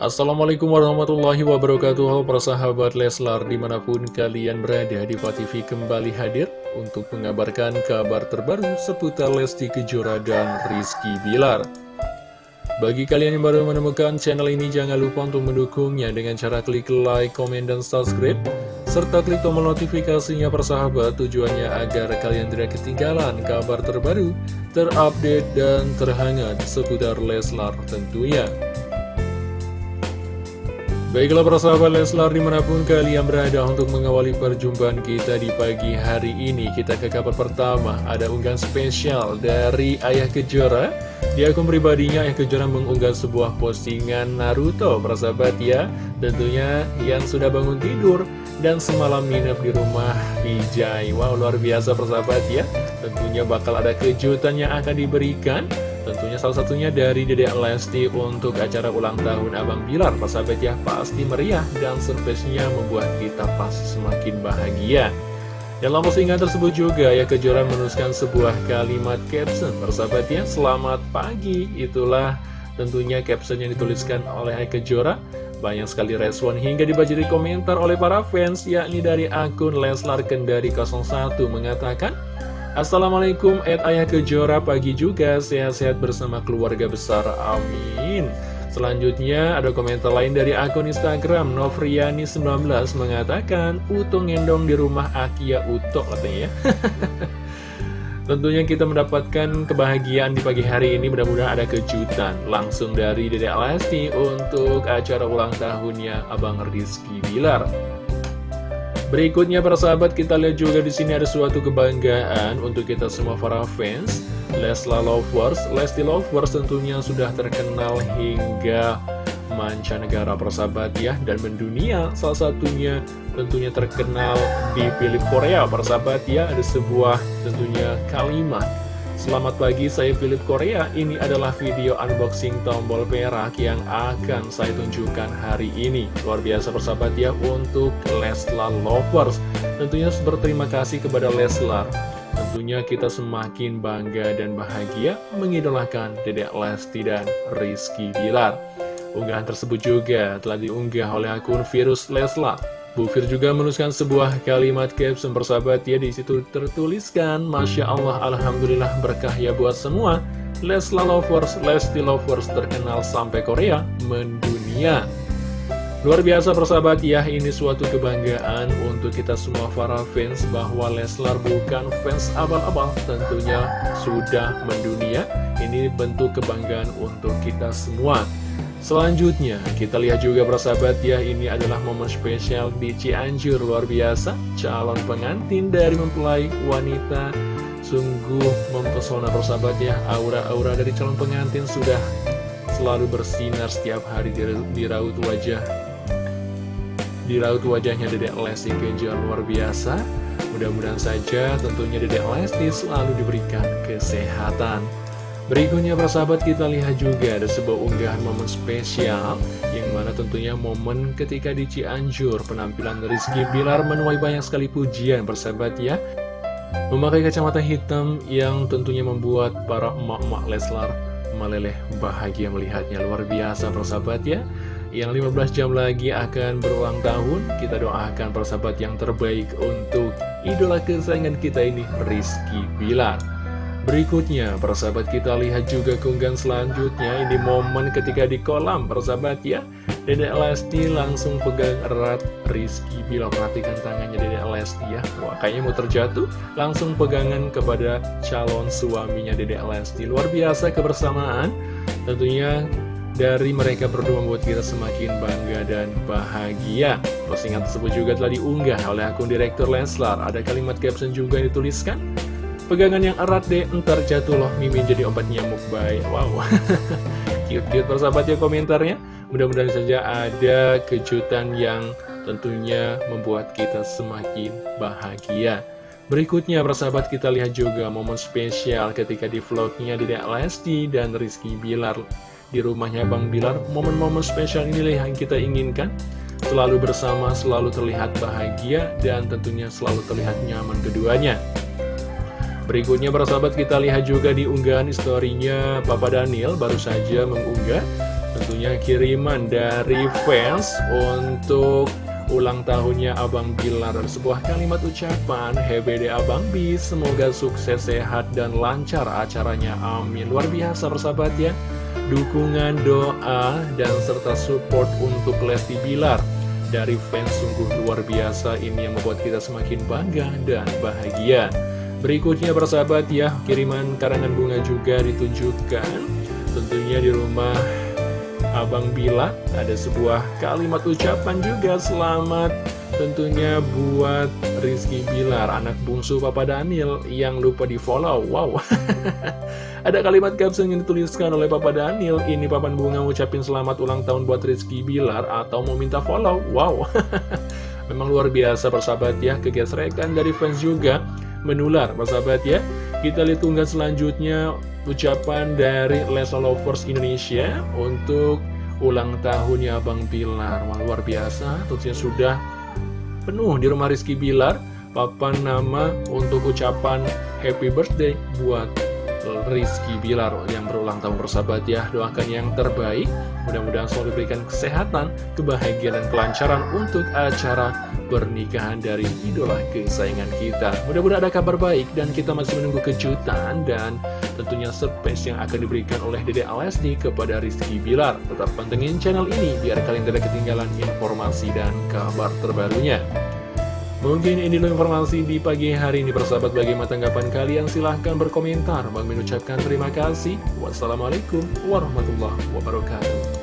Assalamualaikum warahmatullahi wabarakatuh. Para sahabat Leslar di mana pun kalian berada di TV kembali hadir Untuk mengabarkan kabar terbaru seputar Lesti Kejora dan Rizky Bilar. Bagi kalian yang baru menemukan channel ini jangan lupa untuk mendukungnya Dengan cara klik like, komen, dan subscribe Serta klik tombol notifikasinya persahabat Tujuannya agar kalian tidak ketinggalan kabar terbaru Terupdate dan terhangat seputar Leslar tentunya Baiklah para sahabat Leslar di mana pun kalian berada untuk mengawali perjumpaan kita di pagi hari ini. Kita ke kabar pertama. Ada unggahan spesial dari Ayah Kejora. Di akun pribadinya Ayah Kejora mengunggah sebuah postingan Naruto para sahabat ya. Tentunya yang sudah bangun tidur dan semalam nginep di rumah Vijay Wow luar biasa persahabat ya. Tentunya bakal ada kejutan yang akan diberikan Tentunya salah satunya dari Dedek Lesti untuk acara ulang tahun Abang Bilar. Persahabat ya pasti meriah dan surprise-nya membuat kita pasti semakin bahagia. Dalam postingan tersebut juga ya kejuaraan menuliskan sebuah kalimat caption. Persahabat ya selamat pagi. Itulah tentunya caption yang dituliskan oleh Kejora Banyak sekali respon hingga dibaca di komentar oleh para fans Yakni dari akun Leslar Kendari 01 mengatakan Assalamualaikum Ed Ayah Kejora pagi juga. Sehat-sehat bersama keluarga besar amin. Selanjutnya ada komentar lain dari akun Instagram Novriani19 mengatakan Uto ngendong di rumah Akia Uto katanya ya. Tentunya kita mendapatkan kebahagiaan di pagi hari ini. Mudah-mudahan ada kejutan langsung dari Dedek Lesti untuk acara ulang tahunnya Abang Rizky Bilar Berikutnya para sahabat kita lihat juga di sini ada suatu kebanggaan untuk kita semua para fans. Lesla Lovers, Lesti Lovers tentunya sudah terkenal hingga mancanegara persahabat ya. Dan mendunia salah satunya tentunya terkenal di film Korea persahabat ya. Ada sebuah tentunya kalimat Selamat pagi, saya Philip Korea. Ini adalah video unboxing tombol perak yang akan saya tunjukkan hari ini. Luar biasa persahabat ya untuk Leslar Lovers. Tentunya berterima kasih kepada Leslar. Tentunya kita semakin bangga dan bahagia mengidolakan Dedek Lesti dan Rizky Bilar. Unggahan tersebut juga telah diunggah oleh akun Virus Leslar. Bu Fir juga menuliskan sebuah kalimat caption persahabat ya di situ tertuliskan Masya Allah Alhamdulillah berkah ya buat semua Lesla Lovers, Lesti Lovers terkenal sampai Korea mendunia Luar biasa persahabat ya, ini suatu kebanggaan untuk kita semua para fans bahwa Leslar bukan fans abal-abal tentunya sudah mendunia. Ini bentuk kebanggaan untuk kita semua. Selanjutnya, kita lihat juga persahabat ya, ini adalah momen spesial di Cianjur luar biasa. Calon pengantin dari mempelai wanita sungguh mempesona persahabat ya. Aura-aura dari calon pengantin sudah selalu bersinar setiap hari di, di raut wajah. Di raut wajahnya Dedek Lesti Kejora luar biasa. Mudah-mudahan saja tentunya Dedek Lesti selalu diberikan kesehatan. Berikutnya persahabat kita lihat juga ada sebuah unggahan momen spesial Yang mana tentunya momen ketika di Cianjur Penampilan Rizky Bilar menuai banyak sekali pujian persahabat ya. Memakai kacamata hitam yang tentunya membuat para emak-emak Leslar meleleh bahagia melihatnya. Luar biasa persahabat ya. Yang 15 jam lagi akan berulang tahun Kita doakan persahabat yang terbaik untuk idola kesayangan kita ini Rizky Bilar Berikutnya, persahabat kita lihat juga keunggahan selanjutnya. Ini momen ketika di kolam, persahabat ya. Dedek Lesti langsung pegang erat Rizky. Bila perhatikan tangannya Dedek Lesti ya. Wah, kayaknya mau terjatuh. Langsung pegangan kepada calon suaminya Dedek Lesti. Luar biasa kebersamaan. Tentunya dari mereka berdua membuat kita semakin bangga dan bahagia. Postingan tersebut juga telah diunggah oleh akun Direktur Leslar. Ada kalimat caption juga yang dituliskan Pegangan yang erat deh, ntar jatuh loh Mimin jadi obat nyamuk baik. Wow. Cute-cute persahabat ya komentarnya. Mudah-mudahan saja ada kejutan yang tentunya membuat kita semakin bahagia. Berikutnya persahabat kita lihat juga momen spesial ketika di vlognya Dedek Lesti dan Rizky Bilar. Di rumahnya Bang Bilar Momen-momen spesial inilah yang kita inginkan. Selalu bersama, selalu terlihat bahagia Dan tentunya selalu terlihat nyaman keduanya Berikutnya para sahabat kita lihat juga di unggahan historinya Papa Daniel baru saja mengunggah Tentunya kiriman dari fans untuk ulang tahunnya Abang Bilar. Sebuah kalimat ucapan HBD Abang B. Semoga sukses sehat dan lancar acaranya. Amin. Luar biasa persahabat ya. Dukungan doa dan serta support untuk Lesti Bilar dari fans sungguh luar biasa. Ini yang membuat kita semakin bangga dan bahagia berikutnya persahabat ya kiriman karangan bunga juga ditunjukkan tentunya di rumah Abang Bila ada sebuah kalimat ucapan juga. Selamat tentunya buat Rizky Bilar anak bungsu Papa Daniel yang lupa di follow wow. Ada kalimat caption yang dituliskan oleh Papa Daniel. Ini papan bunga ngucapin selamat ulang tahun buat Rizky Bilar atau mau minta follow. Wow. Memang luar biasa persahabat ya kegesrekan dari fans juga menular persahabat ya. Kita lihat unggahan selanjutnya ucapan dari Lesa Lovers Indonesia untuk ulang tahunnya Bang Bilar Wah, luar biasa. Tentunya sudah penuh di rumah Rizky Bilar. Papan nama untuk ucapan happy birthday buat Rizky Bilar yang berulang tahun bersahabat ya. Doakan yang terbaik. Mudah-mudahan selalu diberikan kesehatan kebahagiaan dan kelancaran untuk acara pernikahan dari idola kesayangan kita. Mudah-mudahan ada kabar baik dan kita masih menunggu kejutan dan tentunya surprise yang akan diberikan oleh Dede Alesdi kepada Rizky Bilar. Tetap pantengin channel ini biar kalian tidak ketinggalan informasi dan kabar terbarunya. Mungkin ini informasi di pagi hari ini persahabat. Bagaimana tanggapan kalian? Silahkan berkomentar. Bang mengucapkan terima kasih. Wassalamualaikum warahmatullahi wabarakatuh